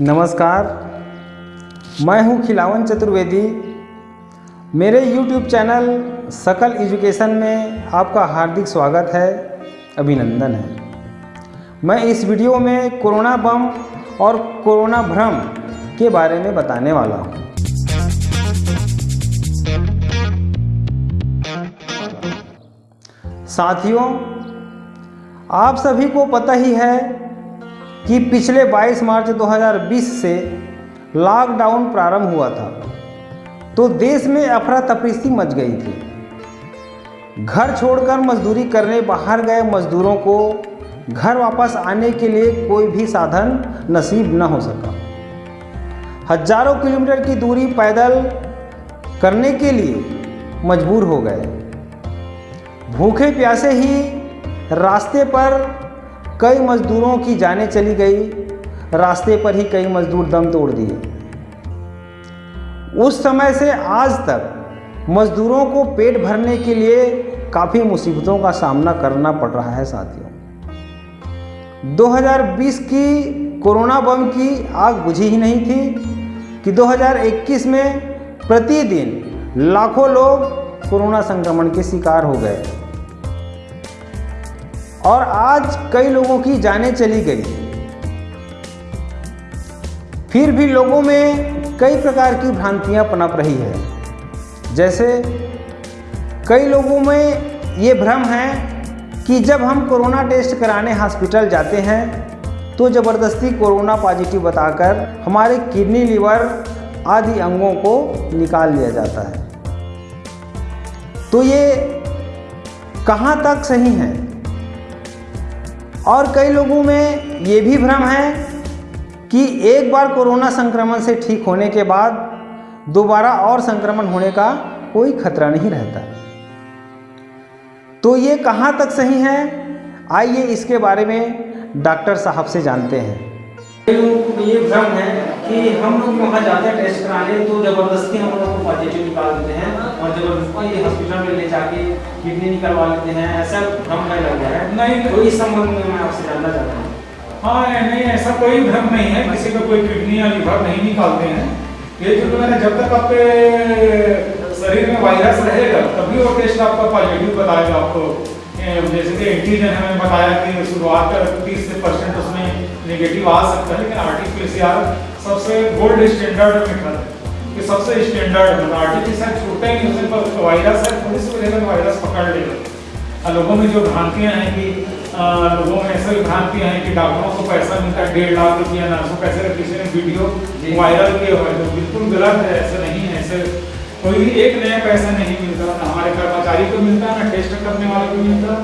नमस्कार। मैं हूँ खिलावन चतुर्वेदी। मेरे YouTube चैनल सकल एजुकेशन में आपका हार्दिक स्वागत है, अभिनंदन है। मैं इस वीडियो में कोरोना बम और कोरोना भ्रम के बारे में बताने वाला हूँ। साथियों, आप सभी को पता ही है कि पिछले 22 मार्च 2020 से लॉकडाउन प्रारंभ हुआ था तो देश में अफरा तफरी मच गई थी। घर छोड़कर मजदूरी करने, बाहर गए मजदूरों को घर वापस आने के लिए कोई भी साधन नसीब न हो सका। हज़ारों किलोमीटर की दूरी पैदल करने के लिए मजबूर हो गए। भूखे प्यासे ही रास्ते पर कई मजदूरों की जानें चली गई, रास्ते पर ही कई मजदूर दम तोड़ दिए। उस समय से आज तक मजदूरों को पेट भरने के लिए काफ़ी मुसीबतों का सामना करना पड़ रहा है साथियों। 2020 की कोरोना बम की आग बुझी ही नहीं थी कि 2021 में प्रतिदिन लाखों लोग कोरोना संक्रमण के शिकार हो गए। और आज कई लोगों की जानें चली गई। फिर भी लोगों में कई प्रकार की भ्रांतियाँ पनप रही है। जैसे कई लोगों में ये भ्रम है कि जब हम कोरोना टेस्ट कराने हॉस्पिटल जाते हैं तो ज़बरदस्ती कोरोना पॉजिटिव बताकर हमारे किडनी, लीवर आदि अंगों को निकाल लिया जाता है। तो ये कहाँ तक सही है? और कई लोगों में ये भी भ्रम है कि एक बार कोरोना संक्रमण से ठीक होने के बाद दोबारा और संक्रमण होने का कोई खतरा नहीं रहता। तो ये कहाँ तक सही है? आइए इसके बारे में डॉक्टर साहब से जानते हैं। ये भ्रम है कि हम लोग वहाँ जाते हैं टेस्ट कराने तो ज़बरदस्ती हम लोग को पॉजिटिव निकाल देते हैं और ज़बरदस्ती हॉस्पिटल में ले जाके किडनी निकलवा लेते हैं ऐसा भ्रम नहीं लग गया है। नहीं। तो इस संबंध में मैं आपसे जानना चाहता हूँ। हाँ नहीं ऐसा कोई भ्रम नहीं है किसी का कोई किडनी या लीवर नहीं निकालते हैं। ये जो मैंने जब तक आपके शरीर में वायरस रहेगा तभी वो टेस्ट आपका पॉजिटिव बताएगा आपको। जैसे कि एंटीजन हमें बताया कि शुरुआत का तीस से परसेंट उसमें नेगेटिव आ सकता है लेकिन आर टी सबसे गोल्ड स्टैंडर्ड मेथड है कि सबसे स्टैंडर्ड मतलब आर टी छूटता ही नहीं उसमें पर वायरस है थोड़ी सी वजह वायरस पकड़ लेगा लोगों में जो भ्रांतियाँ हैं कि लोगों में ऐसा भ्रांतियाँ हैं कि डॉक्टरों को पैसा मिलता है डेढ़ लाख रुपया नर्सों पैसे का किसी ने वीडियो वायरल किए हुए तो बिल्कुल गलत है ऐसा नहीं है ऐसे कोई भी एक नया पैसा नहीं मिलता ना हमारे कर्मचारी को मिलता है ना टेस्ट करने वाले को मिलता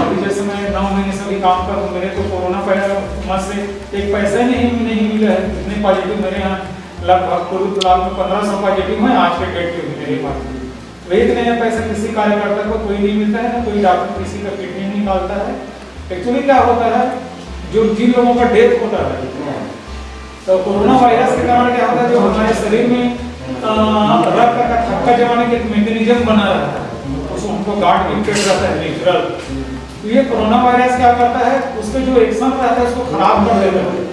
अभी जैसे मैं नौ महीने से भी काम कर रहा हूँ, मेरे को कोरोना मत से एक पैसा ही नहीं नहीं मिला है। इतने पॉजिटिव मेरे यहाँ लगभग पूरी लाख में पंद्रह सौ पॉजिटिव है आज के डेट पे मेरे पास। तो नया पैसा किसी कार्यकर्ता को कोई नहीं मिलता है ना कोई डॉक्टर किसी का किडनी नहीं निकालता है। एक्चुअली क्या होता है, जो जिन लोगों का डेथ होता है तो कोरोना वायरस के कारण क्या होता है, जो हमारे शरीर में रक्त का थक्का जमाने के मैकेनिज्म बना रहता है। हमको गार्ड इम्पेक्ट रहता है नेचुरल तो ये कोरोना वायरस क्या करता है? उसके जो एक्शन रहता है, उसको खराब कर देता है।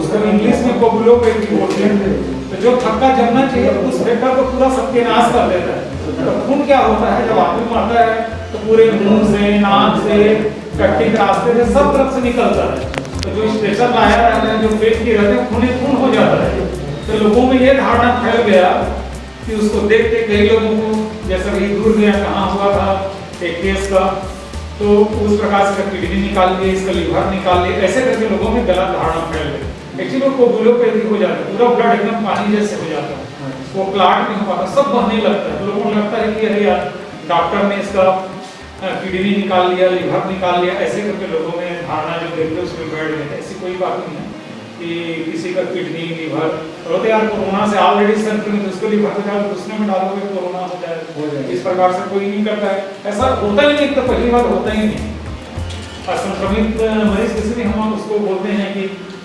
उसको इंग्लिश में कोगुलोपैथी बोलते हैं। तो जो थक्का जमना चाहिए, उस फैक्टर को पूरा सत्यानाश कर देता है। तो खून क्या होता है? जब आदमी मरता है तो पूरे मुँह से, नाक से, कट्टी के रास्ते से सब तरफ़ से निकलता है। तो जो स्ट्रेचर लाया रहता है, जो पेट की रहते हैं, खून खून हो जाता है। तो लोगों में ये धारणा फैल गया कि उसको देखते कई लोगों को जैसा कि दूर गया कहाँ हुआ था, एक केस का तो उस प्रकार से किडनी निकाल लिए, इसका लीवर निकाल लिए, ऐसे करके लोगों में गलत धारणा फैल गई। एक्चुअली वो कोगुलोपैथी हो जाता है, पूरा ब्लड एकदम पानी जैसे हो जाता है। वो क्लाट नहीं हो पाता, सब बहने लगता है। तो लोगों को लगता है कि अरे यार डॉक्टर ने इसका किडनी निकाल लिया लीवर निकाल लिया, ऐसे करके लोगों में धारणा जो देखते हैं, उसमें बैठ गए ऐसी कोई बात नहीं है। कि किसी का किडनी लीवर और तो यार, कोरोना से ऑलरेडी संक्रमित उसको लीवर को जाओ दूसरे में डालोगे, कोरोना हो जाए हो जाए इस प्रकार से कोई नहीं करता है। ऐसा होता ही नहीं तो पहली बार होता ही नहीं। असंक्रमित मरीज़ किसी भी हम उसको बोलते हैं कि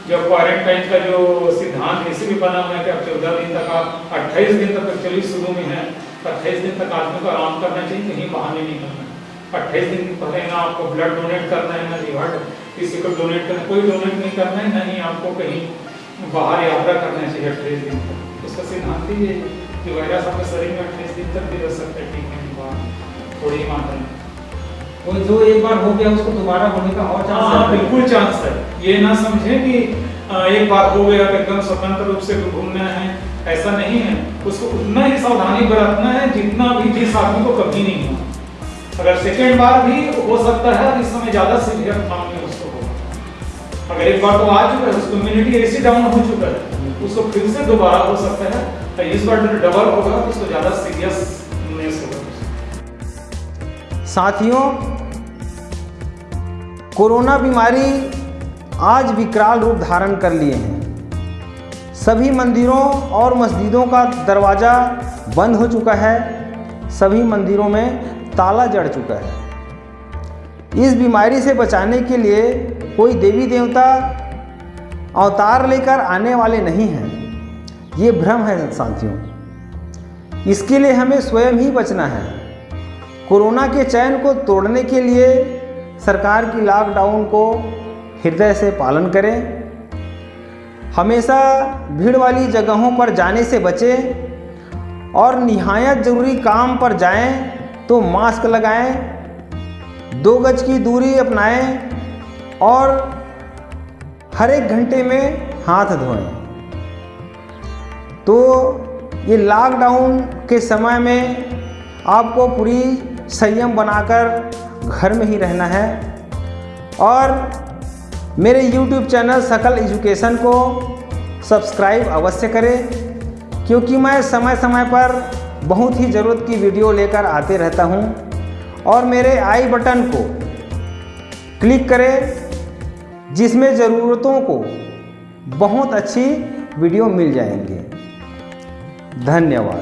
जब क्वारंटाइन का जो सिद्धांत इसे भी बना हुआ है कि अब चौदह दिन तक आप अट्ठाईस दिन तक एक्चुअली शुरू में है अट्ठाईस दिन तक आदमी को आराम करना चाहिए, कहीं बाहर नहीं करना अट्ठाईस दिन पहले ना आपको ब्लड डोनेट करना है, ना लीवर किसी को डोनेट करना कोई डोनेट नहीं करना है ना ही आपको कहीं बाहर यात्रा करना चाहिए अट्ठाईस दिन तक उसका सिद्धांत ही है कि वायरस आपके शरीर में अट्ठाईस दिन तक भी रह सकता है ठीक है बाहर थोड़ी मात्रा में। वो जो एक बार हो गया उसको दोबारा होने का और चांस हाँ है। बिल्कुल चांस है। ये ना समझे कि एक बार हो गया तो एकदम स्वतंत्र रूप से घूमना है ऐसा नहीं है। उसको उतना ही सावधानी बरतना है जितना भी जिस आदमी को कभी नहीं हुआ। अगर सेकेंड बार भी हो सकता है इस समय ज़्यादा सीवियर फॉर्म में उसको होगा अगर एक बार तो आ चुका है उसको इम्यूनिटी ऐसी डाउन हो चुका है, उसको फिर से दोबारा हो सकता है तो इस बार जो डबल होगा तो उसको ज़्यादा सीरियसनेस होगा। साथियों, कोरोना बीमारी आज विकराल रूप धारण कर लिए हैं। सभी मंदिरों और मस्जिदों का दरवाज़ा बंद हो चुका है, सभी मंदिरों में ताला जड़ चुका है। इस बीमारी से बचाने के लिए कोई देवी देवता अवतार लेकर आने वाले नहीं हैं। ये भ्रम है साथियों। इसके लिए हमें स्वयं ही बचना है। कोरोना के चयन को तोड़ने के लिए सरकार की लॉकडाउन को हृदय से पालन करें। हमेशा भीड़ वाली जगहों पर जाने से बचें और निहायत ज़रूरी काम पर जाएँ तो मास्क लगाएँ, दो गज की दूरी अपनाएँ और हर एक घंटे में हाथ धोएँ। तो ये लॉकडाउन के समय में आपको पूरी संयम बनाकर घर में ही रहना है। और मेरे YouTube चैनल सकल एजुकेशन को सब्सक्राइब अवश्य करें, क्योंकि मैं समय समय पर बहुत ही ज़रूरत की वीडियो लेकर आते रहता हूँ। और मेरे आई बटन को क्लिक करें जिसमें ज़रूरतों को बहुत अच्छी वीडियो मिल जाएँगे। धन्यवाद।